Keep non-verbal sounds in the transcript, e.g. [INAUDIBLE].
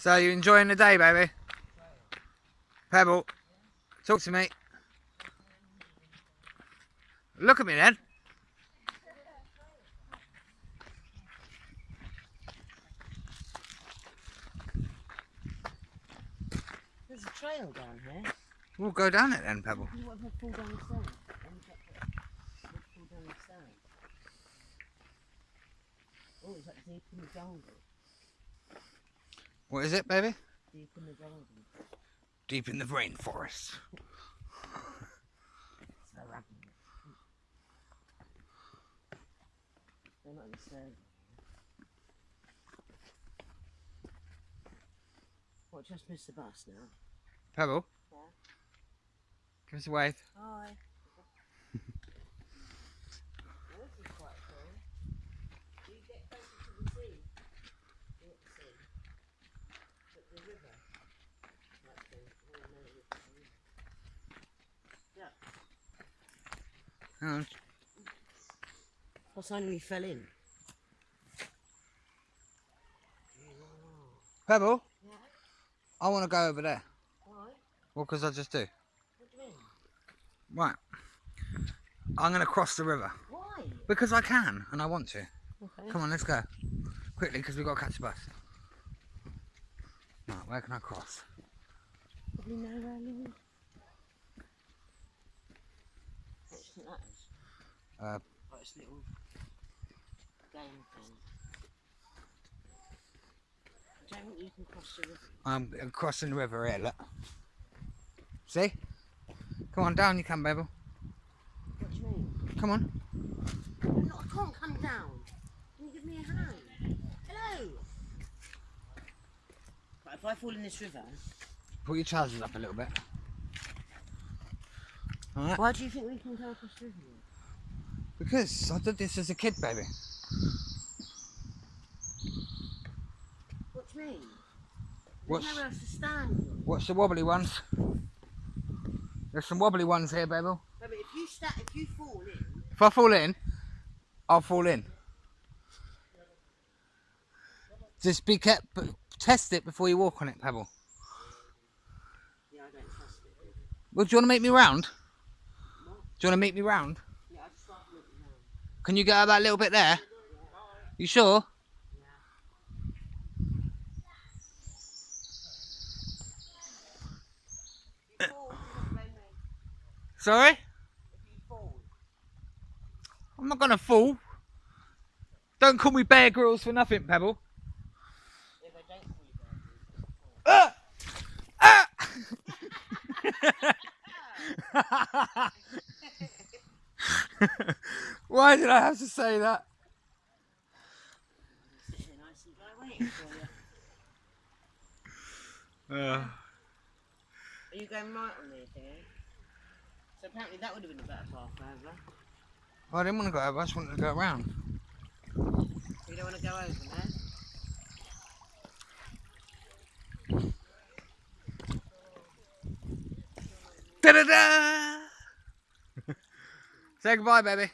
So you're enjoying the day, baby? Pebble, talk to me. Look at me then. There's a trail down here. We'll go down it then, Pebble. What if I fall down the stairs? Let me check it. What if I fall down the stairs? Oh, it's like deep in the jungle. What is it, baby? Deep in the jungle. Deep in the rainforest. It's so ragged. They're not in the stairs. What, just missed the bus now? Pebble? Yeah. Give us a wave. Hi. this is quite cool. Do you get closer to the sea? Not the sea. But the river. Like the, oh no, the river. Yeah. Hang on. I suddenly fell in. Pebble, Yeah. I want to go over there. Why? Well, because I just do. What do you mean? Right. I'm going to cross the river. Why? Because I can, and I want to. Okay. Come on, let's go. Quickly, because we've got to catch a bus. Right, where can I cross? Probably know where I live. What do you think that is? Uh, it's a little game thing. I don't think you can cross the river. I'm crossing the river here, look. See? Come on, down you can, baby. What do you mean? Come on. No, I can't come down. Can you give me a hand? Hello. Right, if I fall in this river, Put your trousers up a little bit. Alright? why do you think we can go across the river? Because I did this as a kid, baby. What do you mean? What's, There's nowhere else to stand. what's the wobbly ones? There's some wobbly ones here, baby. No, if you sta if you fall in, If I fall in, I'll fall in. Just be kept, test it before you walk on it, Pebble. yeah, I don't trust it. Well, do you want to make me round? Do you want to meet me round? Yeah, I just looking around. Can you out that little bit there? You sure? If you fall, you don't blame me. Sorry? If you fall, I'm not gonna fall. Don't call me Bear Grylls for nothing, Pebble. if I don't fall, you Ah! Ah! [LAUGHS] [LAUGHS] [LAUGHS] Why did I have to say that? sit here nice and dry waiting for you. Uh, Are you going right on there, dear? So apparently that would have been a better path over. I didn't want to go over, I just wanted to go around. You don't want to go over there? Da da da! Say goodbye, baby.